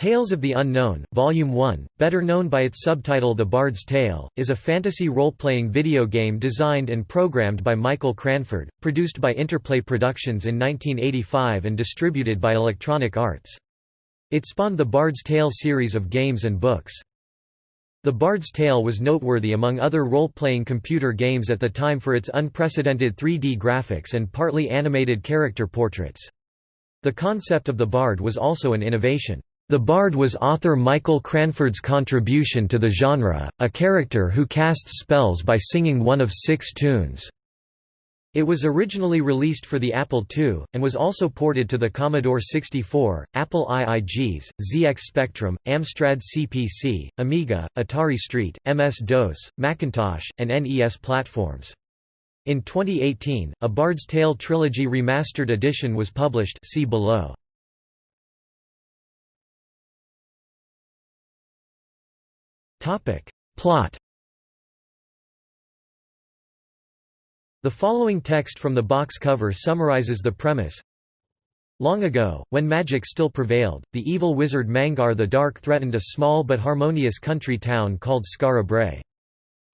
Tales of the Unknown, Volume 1, better known by its subtitle The Bard's Tale, is a fantasy role-playing video game designed and programmed by Michael Cranford, produced by Interplay Productions in 1985 and distributed by Electronic Arts. It spawned the Bard's Tale series of games and books. The Bard's Tale was noteworthy among other role-playing computer games at the time for its unprecedented 3D graphics and partly animated character portraits. The concept of the Bard was also an innovation. The Bard was author Michael Cranford's contribution to the genre, a character who casts spells by singing one of six tunes. It was originally released for the Apple II, and was also ported to the Commodore 64, Apple IIGs, ZX Spectrum, Amstrad CPC, Amiga, Atari ST, MS-DOS, Macintosh, and NES platforms. In 2018, a Bard's Tale Trilogy Remastered Edition was published see below. Plot The following text from the box cover summarizes the premise. Long ago, when magic still prevailed, the evil wizard Mangar the Dark threatened a small but harmonious country town called Skara.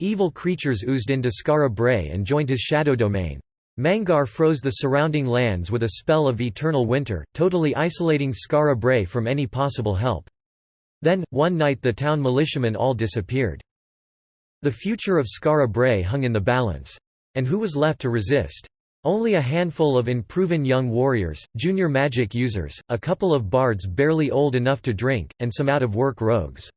Evil creatures oozed into Skara and joined his shadow domain. Mangar froze the surrounding lands with a spell of eternal winter, totally isolating Skara from any possible help. Then, one night the town militiamen all disappeared. The future of Skara Brae hung in the balance. And who was left to resist? Only a handful of unproven young warriors, junior magic users, a couple of bards barely old enough to drink, and some out-of-work rogues.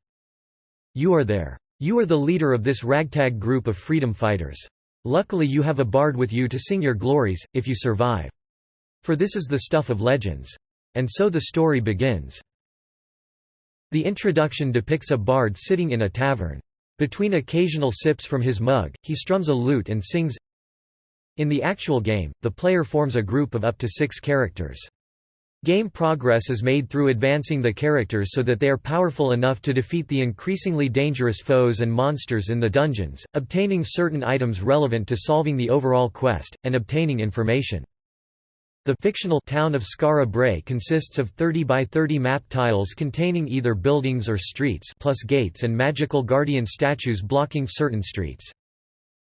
You are there. You are the leader of this ragtag group of freedom fighters. Luckily you have a bard with you to sing your glories, if you survive. For this is the stuff of legends. And so the story begins. The introduction depicts a bard sitting in a tavern. Between occasional sips from his mug, he strums a lute and sings. In the actual game, the player forms a group of up to six characters. Game progress is made through advancing the characters so that they are powerful enough to defeat the increasingly dangerous foes and monsters in the dungeons, obtaining certain items relevant to solving the overall quest, and obtaining information. The fictional town of Skara Brae consists of 30 by 30 map tiles containing either buildings or streets plus gates and magical guardian statues blocking certain streets.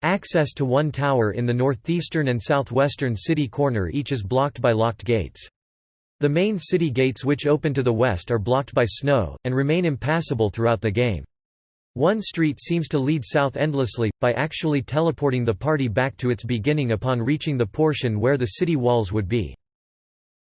Access to one tower in the northeastern and southwestern city corner each is blocked by locked gates. The main city gates which open to the west are blocked by snow, and remain impassable throughout the game. One street seems to lead south endlessly, by actually teleporting the party back to its beginning upon reaching the portion where the city walls would be.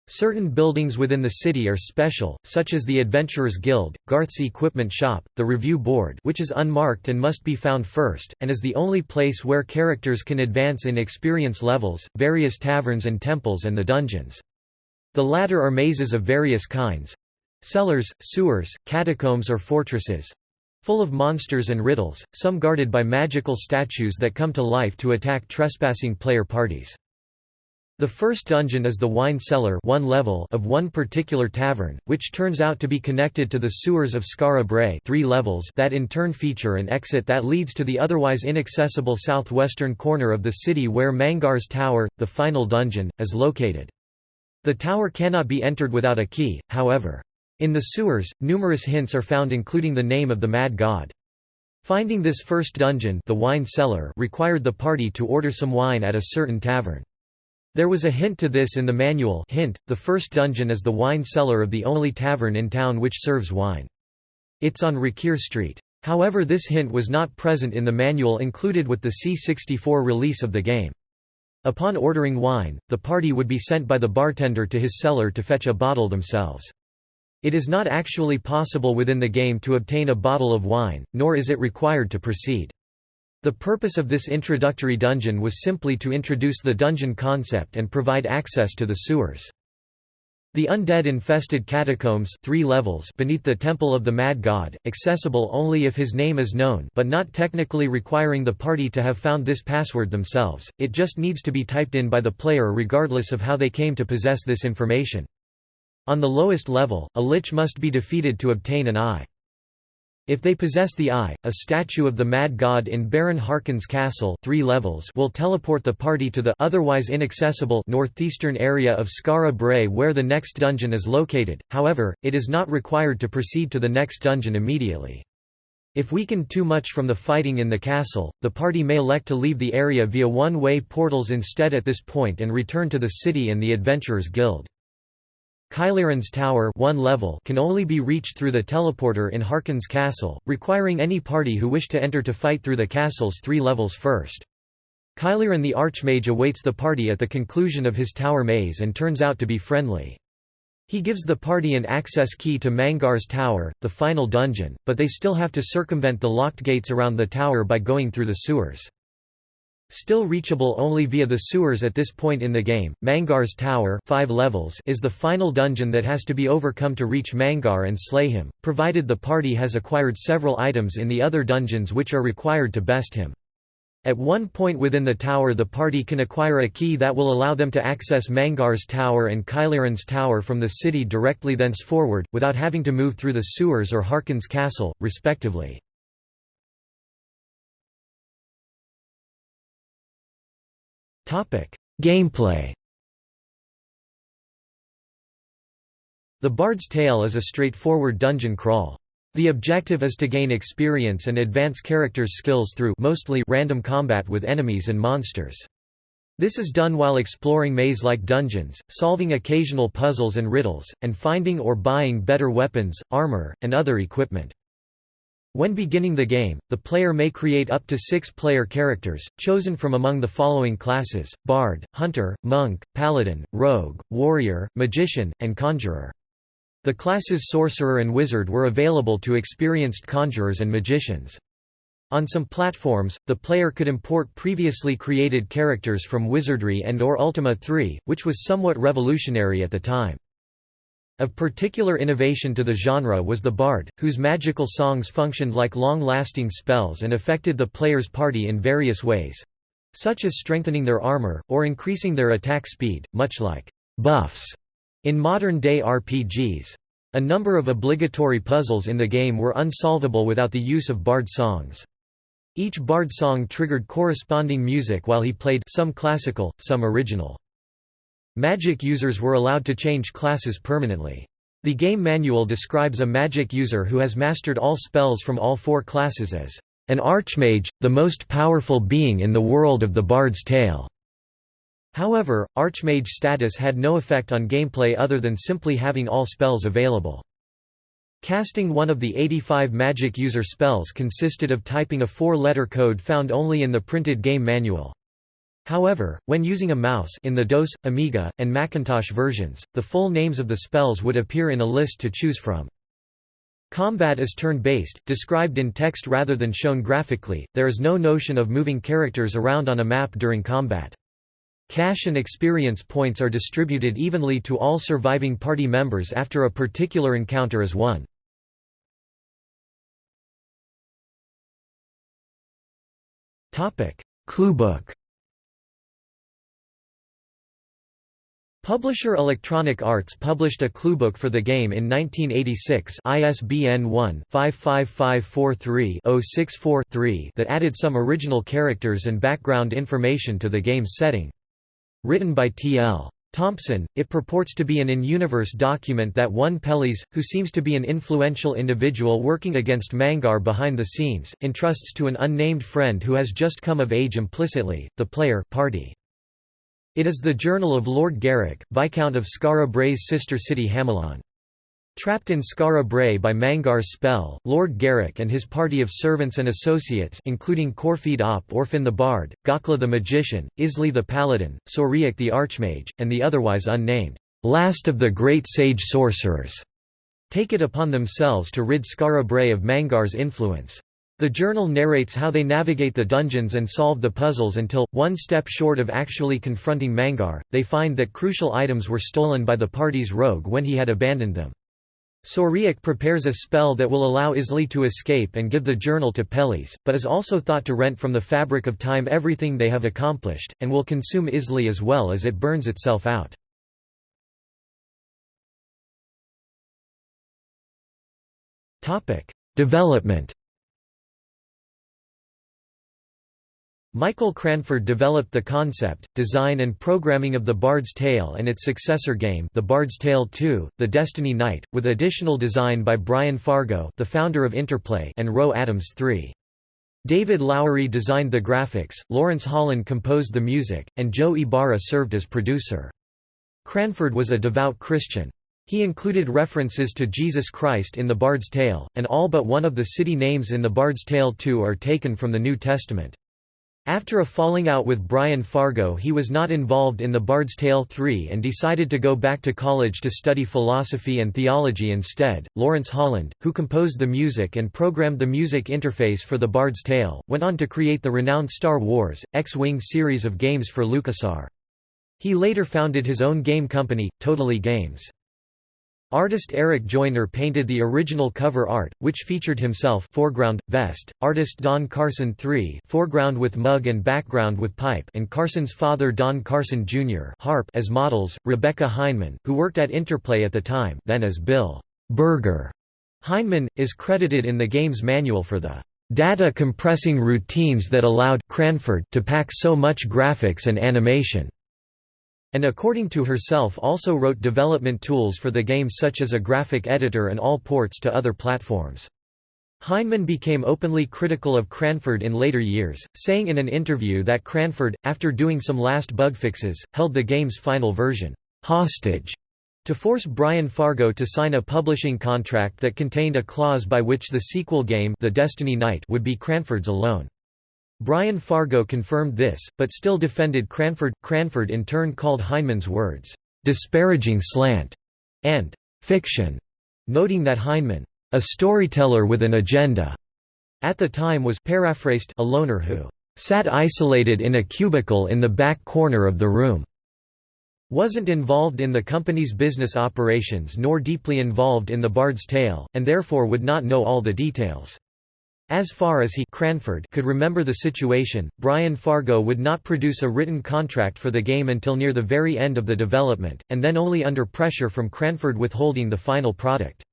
Certain buildings within the city are special, such as the Adventurers Guild, Garth's Equipment Shop, the Review Board which is unmarked and must be found first, and is the only place where characters can advance in experience levels, various taverns and temples and the dungeons. The latter are mazes of various kinds—cellars, sewers, catacombs or fortresses, full of monsters and riddles, some guarded by magical statues that come to life to attack trespassing player parties. The first dungeon is the wine cellar one level of one particular tavern, which turns out to be connected to the sewers of Skara Brae three levels that in turn feature an exit that leads to the otherwise inaccessible southwestern corner of the city where Mangar's Tower, the final dungeon, is located. The tower cannot be entered without a key, however. In the sewers, numerous hints are found including the name of the mad god. Finding this first dungeon the wine cellar required the party to order some wine at a certain tavern. There was a hint to this in the manual hint, the first dungeon is the wine cellar of the only tavern in town which serves wine. It's on Rakir Street. However this hint was not present in the manual included with the C64 release of the game. Upon ordering wine, the party would be sent by the bartender to his cellar to fetch a bottle themselves. It is not actually possible within the game to obtain a bottle of wine, nor is it required to proceed. The purpose of this introductory dungeon was simply to introduce the dungeon concept and provide access to the sewers. The undead-infested catacombs three levels beneath the Temple of the Mad God, accessible only if his name is known but not technically requiring the party to have found this password themselves, it just needs to be typed in by the player regardless of how they came to possess this information. On the lowest level, a lich must be defeated to obtain an eye. If they possess the Eye, a statue of the Mad God in Baron Harkyn's castle three levels will teleport the party to the otherwise inaccessible northeastern area of Skara Brae where the next dungeon is located, however, it is not required to proceed to the next dungeon immediately. If weakened too much from the fighting in the castle, the party may elect to leave the area via one-way portals instead at this point and return to the city and the Adventurers Guild. Kylearan's tower one level can only be reached through the teleporter in Harkyn's castle, requiring any party who wish to enter to fight through the castle's three levels first. Kylearan the Archmage awaits the party at the conclusion of his tower maze and turns out to be friendly. He gives the party an access key to Mangar's tower, the final dungeon, but they still have to circumvent the locked gates around the tower by going through the sewers. Still reachable only via the sewers at this point in the game, Mangar's Tower five levels is the final dungeon that has to be overcome to reach Mangar and slay him, provided the party has acquired several items in the other dungeons which are required to best him. At one point within the tower the party can acquire a key that will allow them to access Mangar's tower and Kylearan's tower from the city directly thenceforward, without having to move through the sewers or Harkyn's castle, respectively. Gameplay The Bard's Tale is a straightforward dungeon crawl. The objective is to gain experience and advance characters' skills through mostly random combat with enemies and monsters. This is done while exploring maze-like dungeons, solving occasional puzzles and riddles, and finding or buying better weapons, armor, and other equipment. When beginning the game, the player may create up to six player characters, chosen from among the following classes, Bard, Hunter, Monk, Paladin, Rogue, Warrior, Magician, and Conjurer. The classes Sorcerer and Wizard were available to experienced conjurers and magicians. On some platforms, the player could import previously created characters from Wizardry and or Ultima 3, which was somewhat revolutionary at the time. Of particular innovation to the genre was the bard, whose magical songs functioned like long-lasting spells and affected the player's party in various ways—such as strengthening their armor, or increasing their attack speed, much like «buffs» in modern-day RPGs. A number of obligatory puzzles in the game were unsolvable without the use of bard songs. Each bard song triggered corresponding music while he played some classical, some original. Magic users were allowed to change classes permanently. The game manual describes a magic user who has mastered all spells from all four classes as an archmage, the most powerful being in the world of the Bard's Tale. However, archmage status had no effect on gameplay other than simply having all spells available. Casting one of the 85 magic user spells consisted of typing a four-letter code found only in the printed game manual. However, when using a mouse in the DOS, Amiga, and Macintosh versions, the full names of the spells would appear in a list to choose from. Combat is turn-based, described in text rather than shown graphically, there is no notion of moving characters around on a map during combat. Cash and experience points are distributed evenly to all surviving party members after a particular encounter is won. Cluebook Publisher Electronic Arts published a cluebook for the game in 1986 ISBN 1-55543-064-3 that added some original characters and background information to the game's setting. Written by T.L. Thompson, it purports to be an in-universe document that one Peles, who seems to be an influential individual working against Mangar behind the scenes, entrusts to an unnamed friend who has just come of age implicitly, the player party. It is the journal of Lord Garrick, Viscount of Skara Brae's sister city Hamelon. Trapped in Skara Brae by Mangar's spell, Lord Garrick and his party of servants and associates including Corfeed Op Orphan the Bard, Gokla the Magician, Isli the Paladin, Soriak the Archmage, and the otherwise unnamed, last of the great sage sorcerers, take it upon themselves to rid Skara Brae of Mangar's influence. The journal narrates how they navigate the dungeons and solve the puzzles until, one step short of actually confronting Mangar, they find that crucial items were stolen by the party's rogue when he had abandoned them. Soriak prepares a spell that will allow Isli to escape and give the journal to Peles, but is also thought to rent from the fabric of time everything they have accomplished, and will consume Isli as well as it burns itself out. Development Michael Cranford developed the concept, design and programming of The Bard's Tale and its successor game The Bard's Tale 2, The Destiny Knight, with additional design by Brian Fargo the founder of Interplay and Roe Adams III. David Lowery designed the graphics, Lawrence Holland composed the music, and Joe Ybarra served as producer. Cranford was a devout Christian. He included references to Jesus Christ in The Bard's Tale, and all but one of the city names in The Bard's Tale 2 are taken from the New Testament. After a falling out with Brian Fargo he was not involved in The Bard's Tale 3 and decided to go back to college to study philosophy and theology instead. Lawrence Holland, who composed the music and programmed the music interface for The Bard's Tale, went on to create the renowned Star Wars, X-Wing series of games for LucasArts. He later founded his own game company, Totally Games. Artist Eric Joyner painted the original cover art, which featured himself foreground, vest, artist Don Carson III foreground with mug and background with pipe and Carson's father Don Carson Jr. harp as models, Rebecca Heineman, who worked at Interplay at the time then as Bill Berger. Heineman, is credited in the game's manual for the data compressing routines that allowed Cranford to pack so much graphics and animation and according to herself also wrote development tools for the game such as a graphic editor and all ports to other platforms. Heineman became openly critical of Cranford in later years, saying in an interview that Cranford, after doing some last bug fixes, held the game's final version hostage to force Brian Fargo to sign a publishing contract that contained a clause by which the sequel game The Destiny Knight would be Cranford's alone. Brian Fargo confirmed this, but still defended Cranford. Cranford in turn called Heineman's words, disparaging slant and fiction, noting that Heineman, a storyteller with an agenda, at the time was paraphrased a loner who sat isolated in a cubicle in the back corner of the room wasn't involved in the company's business operations nor deeply involved in the Bard's Tale, and therefore would not know all the details. As far as he Cranford could remember the situation, Brian Fargo would not produce a written contract for the game until near the very end of the development, and then only under pressure from Cranford withholding the final product.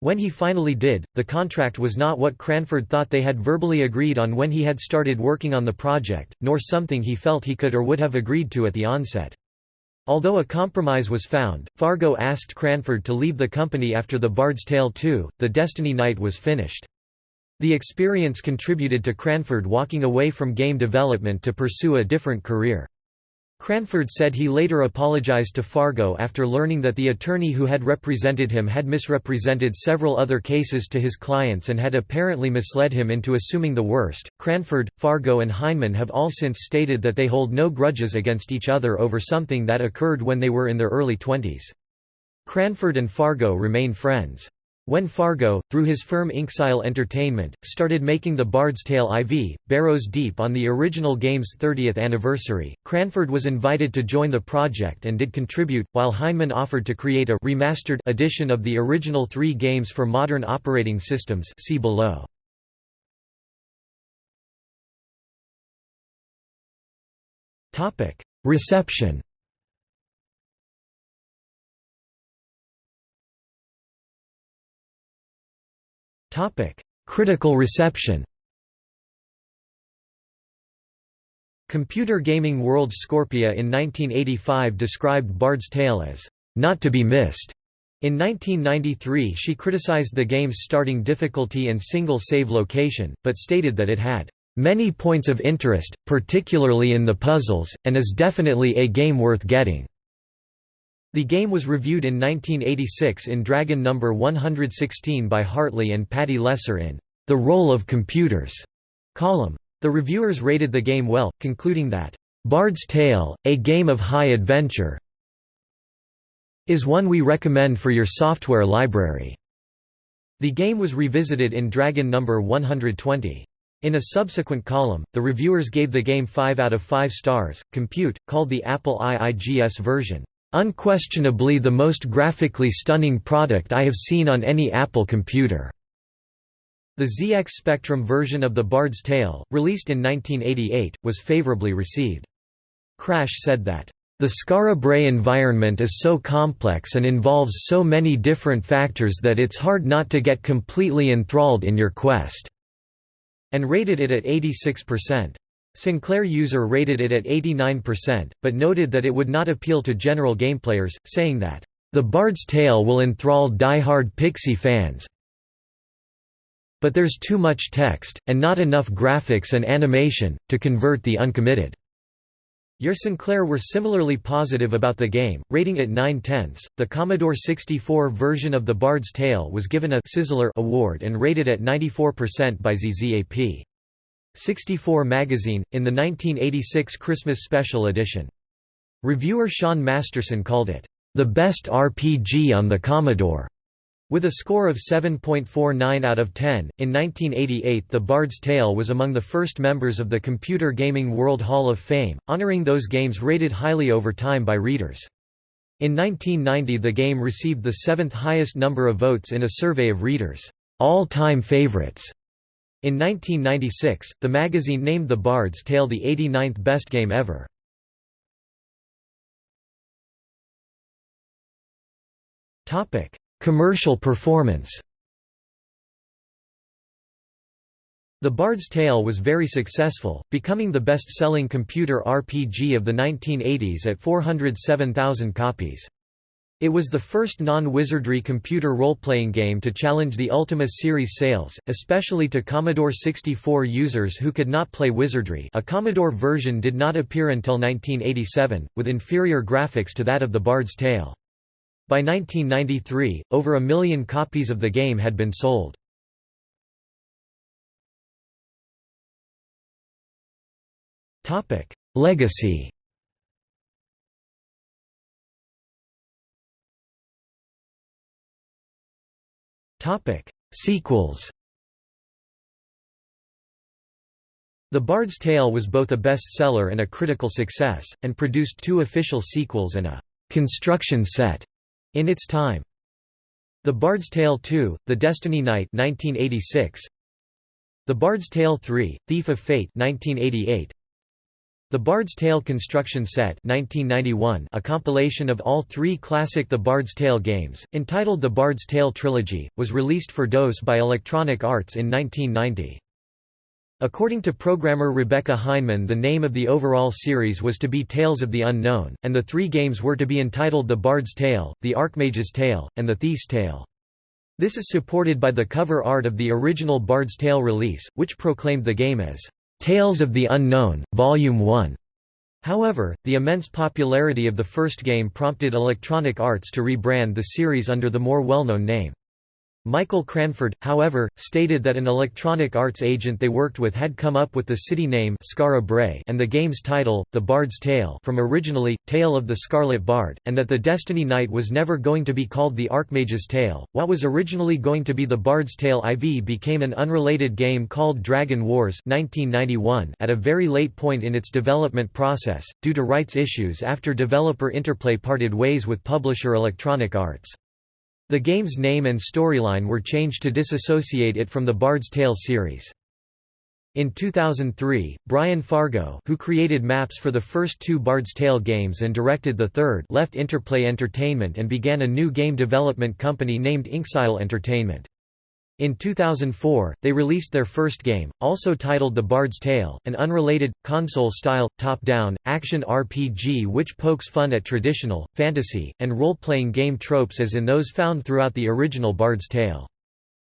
When he finally did, the contract was not what Cranford thought they had verbally agreed on when he had started working on the project, nor something he felt he could or would have agreed to at the onset. Although a compromise was found, Fargo asked Cranford to leave the company after The Bard's Tale 2, The Destiny Knight was finished. The experience contributed to Cranford walking away from game development to pursue a different career. Cranford said he later apologized to Fargo after learning that the attorney who had represented him had misrepresented several other cases to his clients and had apparently misled him into assuming the worst. Cranford, Fargo, and Heineman have all since stated that they hold no grudges against each other over something that occurred when they were in their early twenties. Cranford and Fargo remain friends. When Fargo, through his firm Inxile Entertainment, started making The Bard's Tale IV, Barrows Deep on the original game's 30th anniversary, Cranford was invited to join the project and did contribute, while Heineman offered to create a remastered edition of the original three games for modern operating systems see below. Reception Critical reception Computer Gaming World Scorpia in 1985 described Bard's Tale as, "...not to be missed." In 1993 she criticized the game's starting difficulty and single save location, but stated that it had, "...many points of interest, particularly in the puzzles, and is definitely a game worth getting." The game was reviewed in 1986 in Dragon No. 116 by Hartley and Patty Lesser in The Role of Computers column. The reviewers rated the game well, concluding that, Bard's Tale, a game of high adventure, is one we recommend for your software library. The game was revisited in Dragon No. 120. In a subsequent column, the reviewers gave the game 5 out of 5 stars. Compute, called the Apple IIGS version, Unquestionably the most graphically stunning product I have seen on any Apple computer. The ZX Spectrum version of The Bard's Tale, released in 1988, was favorably received. Crash said that, The Skara Brae environment is so complex and involves so many different factors that it's hard not to get completely enthralled in your quest." and rated it at 86%. Sinclair user rated it at 89%, but noted that it would not appeal to general gameplayers, saying that, "...the Bard's Tale will enthrall die-hard Pixie fans but there's too much text, and not enough graphics and animation, to convert the uncommitted." Your Sinclair were similarly positive about the game, rating it 9 tenths. The Commodore 64 version of The Bard's Tale was given a Sizzler award and rated at 94% by ZZAP. 64 magazine, in the 1986 Christmas Special edition. Reviewer Sean Masterson called it, the best RPG on the Commodore. With a score of 7.49 out of 10, in 1988 The Bard's Tale was among the first members of the Computer Gaming World Hall of Fame, honoring those games rated highly over time by readers. In 1990 the game received the seventh highest number of votes in a survey of readers' all-time favorites. In 1996, the magazine named The Bard's Tale the 89th best game ever. Commercial performance The Bard's Tale was very successful, becoming the best-selling computer RPG of the 1980s at 407,000 copies. It was the first non-wizardry computer role-playing game to challenge the Ultima series sales, especially to Commodore 64 users who could not play wizardry a Commodore version did not appear until 1987, with inferior graphics to that of The Bard's Tale. By 1993, over a million copies of the game had been sold. Legacy Sequels The Bard's Tale was both a bestseller and a critical success, and produced two official sequels and a «construction set» in its time. The Bard's Tale 2, The Destiny Knight 1986. The Bard's Tale 3, Thief of Fate 1988. The Bard's Tale Construction Set 1991, a compilation of all three classic The Bard's Tale games, entitled The Bard's Tale Trilogy, was released for DOS by Electronic Arts in 1990. According to programmer Rebecca Heineman the name of the overall series was to be Tales of the Unknown, and the three games were to be entitled The Bard's Tale, The Archmage's Tale, and The Thief's Tale. This is supported by the cover art of the original Bard's Tale release, which proclaimed the game as, "'Tales of the Unknown, Volume 1". However, the immense popularity of the first game prompted Electronic Arts to rebrand the series under the more well-known name. Michael Cranford, however, stated that an Electronic Arts agent they worked with had come up with the city name Brae and the game's title, The Bard's Tale from originally, Tale of the Scarlet Bard, and that the Destiny Knight was never going to be called The Archmage's Tale. What was originally going to be The Bard's Tale IV became an unrelated game called Dragon Wars 1991 at a very late point in its development process, due to rights issues after developer Interplay parted ways with publisher Electronic Arts. The game's name and storyline were changed to disassociate it from the Bard's Tale series. In 2003, Brian Fargo who created maps for the first two Bard's Tale games and directed the third left Interplay Entertainment and began a new game development company named Inxile Entertainment. In 2004, they released their first game, also titled The Bard's Tale, an unrelated, console-style, top-down, action RPG which pokes fun at traditional, fantasy, and role-playing game tropes as in those found throughout the original Bard's Tale.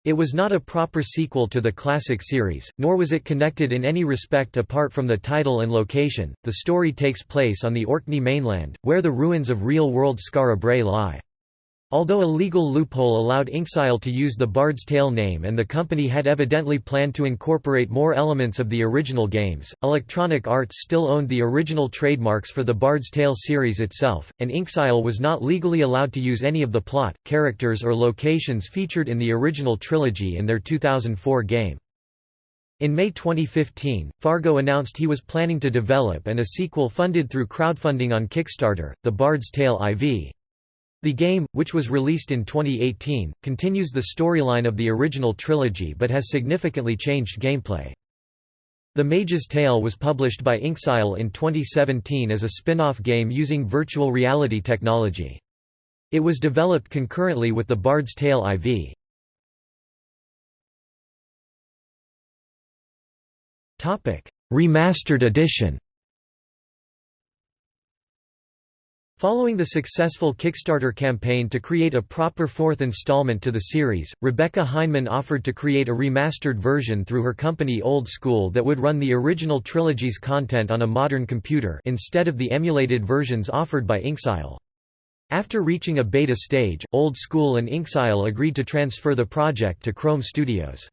It was not a proper sequel to the classic series, nor was it connected in any respect apart from the title and location. The story takes place on the Orkney mainland, where the ruins of real-world Skara lie. Although a legal loophole allowed Inxile to use the Bard's Tale name and the company had evidently planned to incorporate more elements of the original games, Electronic Arts still owned the original trademarks for the Bard's Tale series itself, and Inxile was not legally allowed to use any of the plot, characters or locations featured in the original trilogy in their 2004 game. In May 2015, Fargo announced he was planning to develop and a sequel funded through crowdfunding on Kickstarter, The Bard's Tale IV. The game, which was released in 2018, continues the storyline of the original trilogy but has significantly changed gameplay. The Mage's Tale was published by Inxile in 2017 as a spin-off game using virtual reality technology. It was developed concurrently with the Bard's Tale IV. Remastered edition Following the successful Kickstarter campaign to create a proper fourth installment to the series, Rebecca Heineman offered to create a remastered version through her company Olde Sküül that would run the original trilogy's content on a modern computer instead of the emulated versions offered by Inxile. After reaching a beta stage, Olde Sküül and Inxile agreed to transfer the project to Krome Studios.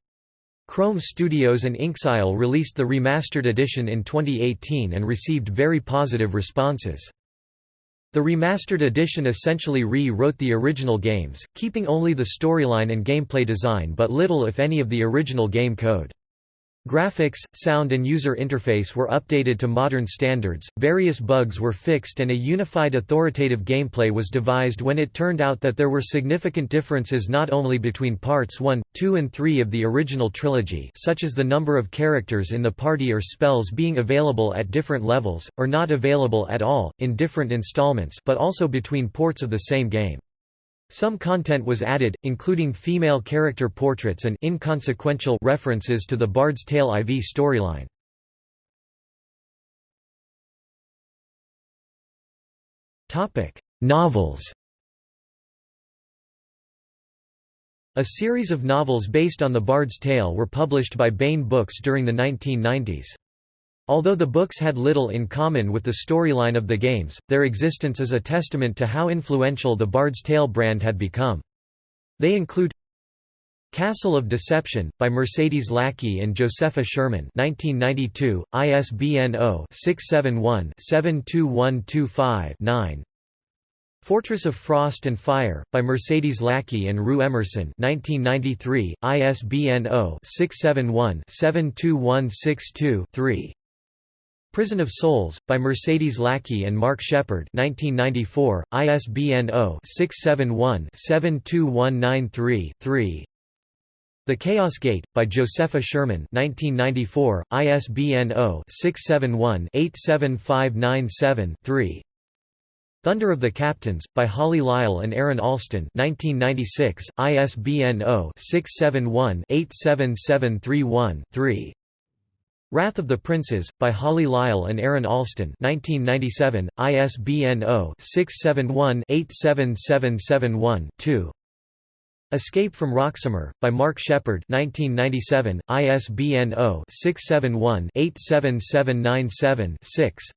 Krome Studios and Inxile released the remastered edition in 2018 and received very positive responses. The remastered edition essentially re-wrote the original games, keeping only the storyline and gameplay design but little if any of the original game code. Graphics, sound and user interface were updated to modern standards, various bugs were fixed and a unified authoritative gameplay was devised when it turned out that there were significant differences not only between parts 1, 2 and 3 of the original trilogy such as the number of characters in the party or spells being available at different levels, or not available at all, in different installments but also between ports of the same game. Some content was added, including female character portraits and inconsequential references to the Bard's Tale IV storyline. Topic: Novels A series of novels based on the Bard's Tale were published by Baen Books during the 1990s. Although the books had little in common with the storyline of the games, their existence is a testament to how influential the Bard's Tale brand had become. They include Castle of Deception, by Mercedes Lackey and Josepha Sherman 1992, ISBN 0-671-72125-9 Fortress of Frost and Fire, by Mercedes Lackey and Ru Emerson 1993, ISBN 0-671-72162-3 Prison of Souls, by Mercedes Lackey and Mark Shepherd 1994, ISBN 0-671-72193-3 The Chaos Gate, by Josepha Sherman 1994, ISBN 0-671-87597-3 Thunder of the Captains, by Holly Lisle and Aaron Allston 1996, ISBN 0-671-87731-3 Wrath of the Princes, by Holly Lisle and Aaron Allston 1997, ISBN 0-671-87771-2 Escape from Roksamur, by Mark Shepherd 1997, ISBN 0-671-87797-6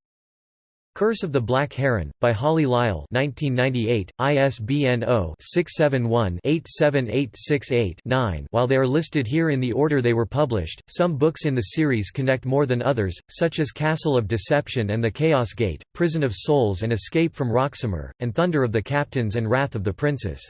Curse of the Black Heron, by Holly Lisle 1998, ISBN 0-671-87868-9 While they are listed here in the order they were published, some books in the series connect more than others, such as Castle of Deception and the Chaos Gate, Prison of Souls and Escape from Roksamur, and Thunder of the Captains and Wrath of the Princes.